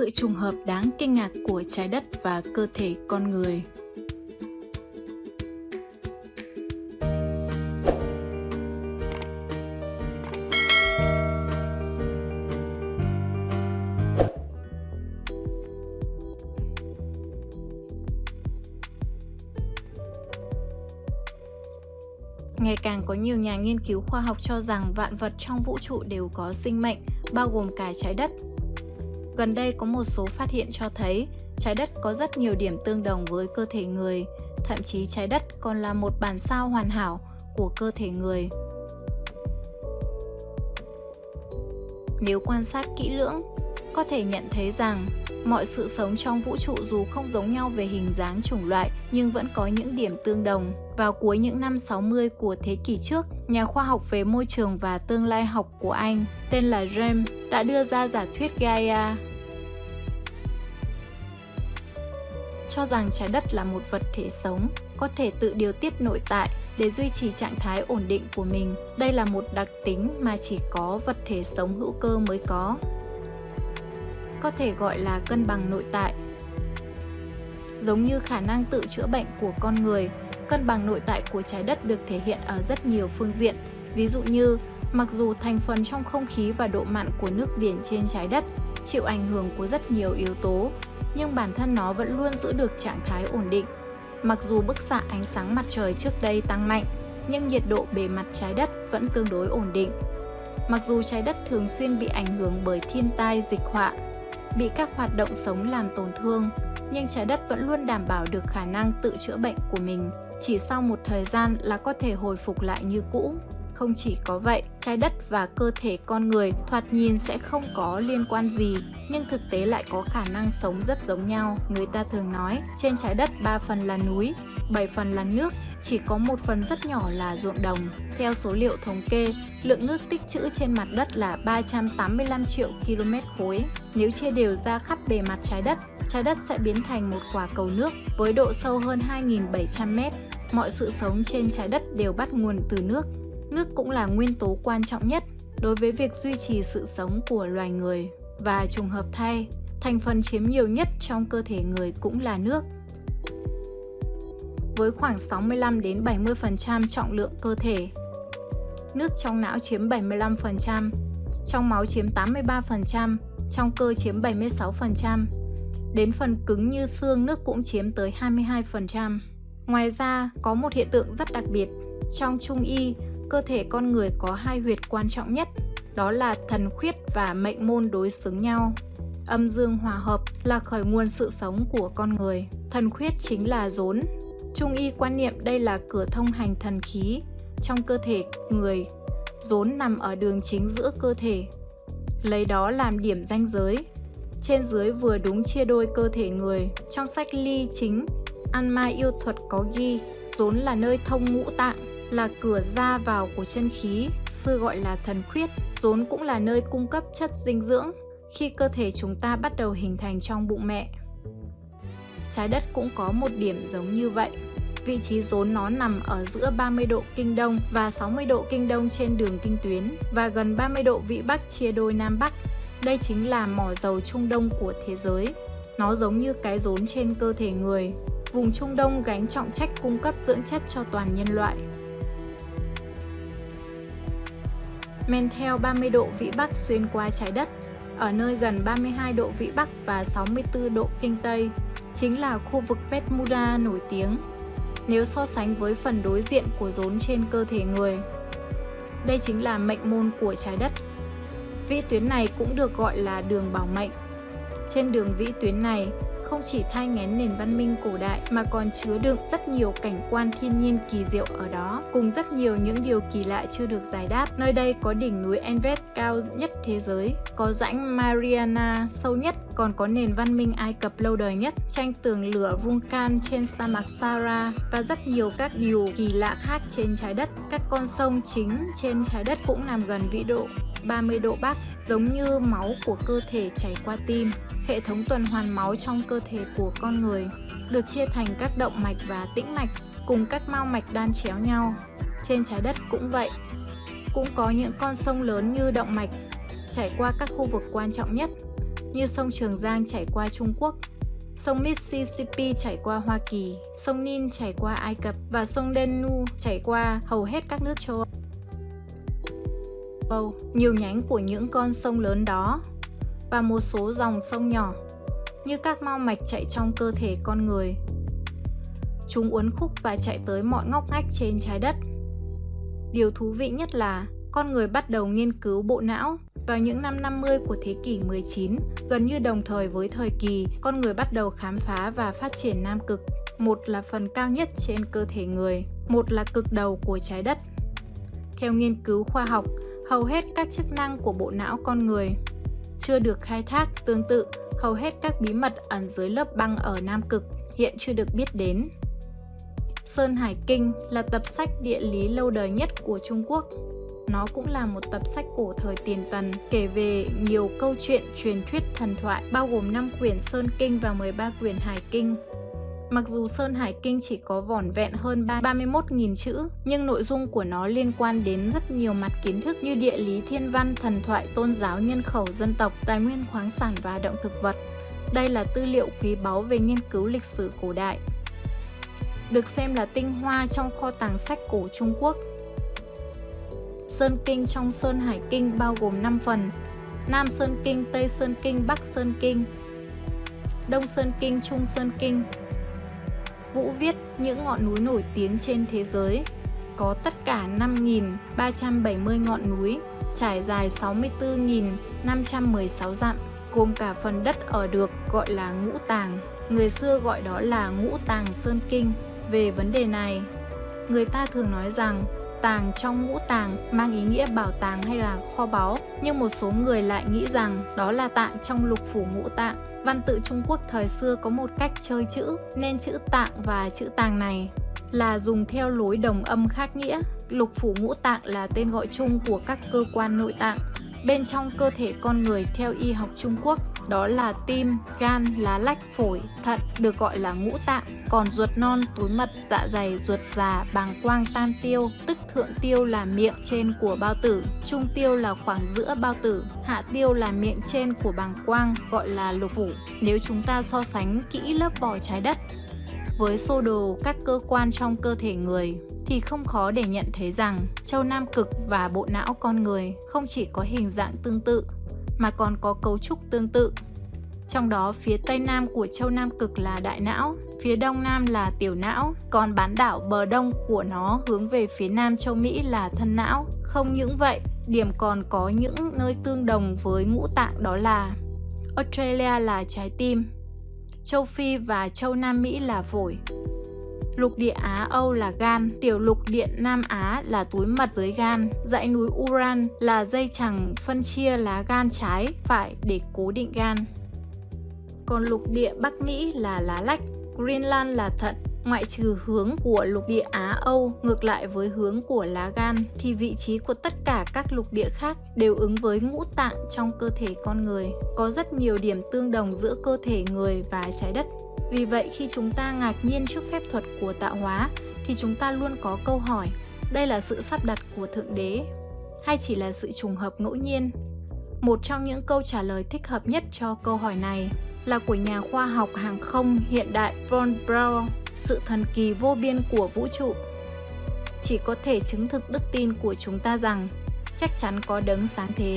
sự trùng hợp đáng kinh ngạc của trái đất và cơ thể con người. Ngày càng có nhiều nhà nghiên cứu khoa học cho rằng vạn vật trong vũ trụ đều có sinh mệnh, bao gồm cả trái đất. Gần đây có một số phát hiện cho thấy trái đất có rất nhiều điểm tương đồng với cơ thể người, thậm chí trái đất còn là một bản sao hoàn hảo của cơ thể người. Nếu quan sát kỹ lưỡng, có thể nhận thấy rằng mọi sự sống trong vũ trụ dù không giống nhau về hình dáng chủng loại nhưng vẫn có những điểm tương đồng. Vào cuối những năm 60 của thế kỷ trước, nhà khoa học về môi trường và tương lai học của Anh tên là James đã đưa ra giả thuyết Gaia cho rằng trái đất là một vật thể sống, có thể tự điều tiết nội tại để duy trì trạng thái ổn định của mình. Đây là một đặc tính mà chỉ có vật thể sống hữu cơ mới có. Có thể gọi là cân bằng nội tại. Giống như khả năng tự chữa bệnh của con người, cân bằng nội tại của trái đất được thể hiện ở rất nhiều phương diện. Ví dụ như, mặc dù thành phần trong không khí và độ mặn của nước biển trên trái đất chịu ảnh hưởng của rất nhiều yếu tố nhưng bản thân nó vẫn luôn giữ được trạng thái ổn định. Mặc dù bức xạ ánh sáng mặt trời trước đây tăng mạnh, nhưng nhiệt độ bề mặt trái đất vẫn tương đối ổn định. Mặc dù trái đất thường xuyên bị ảnh hưởng bởi thiên tai dịch họa, bị các hoạt động sống làm tổn thương, nhưng trái đất vẫn luôn đảm bảo được khả năng tự chữa bệnh của mình. Chỉ sau một thời gian là có thể hồi phục lại như cũ. Không chỉ có vậy, trái đất và cơ thể con người thoạt nhìn sẽ không có liên quan gì, nhưng thực tế lại có khả năng sống rất giống nhau. Người ta thường nói, trên trái đất 3 phần là núi, 7 phần là nước, chỉ có một phần rất nhỏ là ruộng đồng. Theo số liệu thống kê, lượng nước tích trữ trên mặt đất là 385 triệu km khối. Nếu chia đều ra khắp bề mặt trái đất, trái đất sẽ biến thành một quả cầu nước với độ sâu hơn 2.700 mét. Mọi sự sống trên trái đất đều bắt nguồn từ nước nước cũng là nguyên tố quan trọng nhất đối với việc duy trì sự sống của loài người. Và trùng hợp thay, thành phần chiếm nhiều nhất trong cơ thể người cũng là nước. Với khoảng 65 đến 70% trọng lượng cơ thể. Nước trong não chiếm 75%, trong máu chiếm 83%, trong cơ chiếm 76%. Đến phần cứng như xương nước cũng chiếm tới 22%. Ngoài ra, có một hiện tượng rất đặc biệt. Trong trung y, cơ thể con người có hai huyệt quan trọng nhất, đó là thần khuyết và mệnh môn đối xứng nhau. Âm dương hòa hợp là khởi nguồn sự sống của con người. Thần khuyết chính là rốn. Trung y quan niệm đây là cửa thông hành thần khí trong cơ thể người. Rốn nằm ở đường chính giữa cơ thể. Lấy đó làm điểm ranh giới. Trên dưới vừa đúng chia đôi cơ thể người. Trong sách ly chính, An Mai yêu thuật có ghi, rốn là nơi thông ngũ tạng là cửa ra vào của chân khí, xưa gọi là thần khuyết, rốn cũng là nơi cung cấp chất dinh dưỡng khi cơ thể chúng ta bắt đầu hình thành trong bụng mẹ. Trái đất cũng có một điểm giống như vậy. Vị trí rốn nó nằm ở giữa 30 độ kinh đông và 60 độ kinh đông trên đường kinh tuyến và gần 30 độ vĩ bắc chia đôi nam bắc. Đây chính là mỏ dầu Trung Đông của thế giới. Nó giống như cái rốn trên cơ thể người. Vùng Trung Đông gánh trọng trách cung cấp dưỡng chất cho toàn nhân loại. men theo 30 độ vĩ Bắc xuyên qua trái đất, ở nơi gần 32 độ vĩ Bắc và 64 độ kinh Tây, chính là khu vực Bermuda nổi tiếng, nếu so sánh với phần đối diện của rốn trên cơ thể người. Đây chính là mệnh môn của trái đất. Vĩ tuyến này cũng được gọi là đường bảo mệnh. Trên đường vĩ tuyến này, không chỉ thai ngén nền văn minh cổ đại mà còn chứa đựng rất nhiều cảnh quan thiên nhiên kỳ diệu ở đó, cùng rất nhiều những điều kỳ lạ chưa được giải đáp. Nơi đây có đỉnh núi Everest cao nhất thế giới, có rãnh Mariana sâu nhất, còn có nền văn minh Ai Cập lâu đời nhất, tranh tường lửa vulcan trên sa mạc Sahara và rất nhiều các điều kỳ lạ khác trên trái đất. Các con sông chính trên trái đất cũng nằm gần vĩ độ 30 độ Bắc, giống như máu của cơ thể chảy qua tim. Hệ thống tuần hoàn máu trong cơ thể của con người được chia thành các động mạch và tĩnh mạch cùng các mao mạch đan chéo nhau. Trên trái đất cũng vậy. Cũng có những con sông lớn như động mạch chảy qua các khu vực quan trọng nhất. như sông Trường Giang chảy qua Trung Quốc, sông Mississippi chảy qua Hoa Kỳ, sông Nin chảy qua Ai Cập và sông Danube chảy qua hầu hết các nước châu Âu. Nhiều nhánh của những con sông lớn đó và một số dòng sông nhỏ như các mau mạch chạy trong cơ thể con người. Chúng uốn khúc và chạy tới mọi ngóc ngách trên trái đất. Điều thú vị nhất là con người bắt đầu nghiên cứu bộ não vào những năm 50 của thế kỷ 19, gần như đồng thời với thời kỳ con người bắt đầu khám phá và phát triển nam cực. Một là phần cao nhất trên cơ thể người, một là cực đầu của trái đất. Theo nghiên cứu khoa học, hầu hết các chức năng của bộ não con người chưa được khai thác tương tự, hầu hết các bí mật ẩn dưới lớp băng ở Nam Cực hiện chưa được biết đến. Sơn Hải Kinh là tập sách địa lý lâu đời nhất của Trung Quốc. Nó cũng là một tập sách cổ thời tiền tần, kể về nhiều câu chuyện truyền thuyết thần thoại, bao gồm 5 quyển Sơn Kinh và 13 quyển Hải Kinh. Mặc dù Sơn Hải Kinh chỉ có vỏn vẹn hơn 31.000 chữ, nhưng nội dung của nó liên quan đến rất nhiều mặt kiến thức như địa lý thiên văn, thần thoại, tôn giáo, nhân khẩu, dân tộc, tài nguyên khoáng sản và động thực vật. Đây là tư liệu quý báu về nghiên cứu lịch sử cổ đại. Được xem là tinh hoa trong kho tàng sách cổ Trung Quốc. Sơn Kinh trong Sơn Hải Kinh bao gồm 5 phần, Nam Sơn Kinh, Tây Sơn Kinh, Bắc Sơn Kinh, Đông Sơn Kinh, Trung Sơn Kinh, Vũ viết những ngọn núi nổi tiếng trên thế giới. Có tất cả 5.370 ngọn núi, trải dài 64.516 dặm, gồm cả phần đất ở được gọi là ngũ tàng. Người xưa gọi đó là ngũ tàng Sơn Kinh. Về vấn đề này, người ta thường nói rằng tàng trong ngũ tàng mang ý nghĩa bảo tàng hay là kho báu, nhưng một số người lại nghĩ rằng đó là tạng trong lục phủ ngũ tạng. Văn tự Trung Quốc thời xưa có một cách chơi chữ, nên chữ tạng và chữ tàng này là dùng theo lối đồng âm khác nghĩa. Lục phủ ngũ tạng là tên gọi chung của các cơ quan nội tạng bên trong cơ thể con người theo y học Trung Quốc đó là tim, gan, lá lách, phổi, thận được gọi là ngũ tạng, còn ruột non, túi mật, dạ dày, ruột già, bàng quang, tan tiêu, tức thượng tiêu là miệng trên của bao tử, trung tiêu là khoảng giữa bao tử, hạ tiêu là miệng trên của bàng quang gọi là lục phủ. Nếu chúng ta so sánh kỹ lớp vỏ trái đất với sô đồ các cơ quan trong cơ thể người thì không khó để nhận thấy rằng châu Nam Cực và bộ não con người không chỉ có hình dạng tương tự mà còn có cấu trúc tương tự. Trong đó phía tây nam của châu Nam Cực là đại não, phía đông nam là tiểu não, còn bán đảo bờ đông của nó hướng về phía nam châu Mỹ là thân não. Không những vậy, điểm còn có những nơi tương đồng với ngũ tạng đó là Australia là trái tim, châu Phi và châu Nam Mỹ là phổi. Lục địa Á Âu là gan, tiểu lục địa Nam Á là túi mật dưới gan, dãy núi Uran là dây chẳng phân chia lá gan trái, phải để cố định gan. Còn lục địa Bắc Mỹ là lá lách, Greenland là thận, ngoại trừ hướng của lục địa Á Âu, ngược lại với hướng của lá gan, thì vị trí của tất cả các lục địa khác đều ứng với ngũ tạng trong cơ thể con người. Có rất nhiều điểm tương đồng giữa cơ thể người và trái đất. Vì vậy, khi chúng ta ngạc nhiên trước phép thuật của tạo hóa, thì chúng ta luôn có câu hỏi, đây là sự sắp đặt của Thượng Đế hay chỉ là sự trùng hợp ngẫu nhiên? Một trong những câu trả lời thích hợp nhất cho câu hỏi này là của nhà khoa học hàng không hiện đại Von Braun sự thần kỳ vô biên của vũ trụ. Chỉ có thể chứng thực đức tin của chúng ta rằng chắc chắn có đấng sáng thế,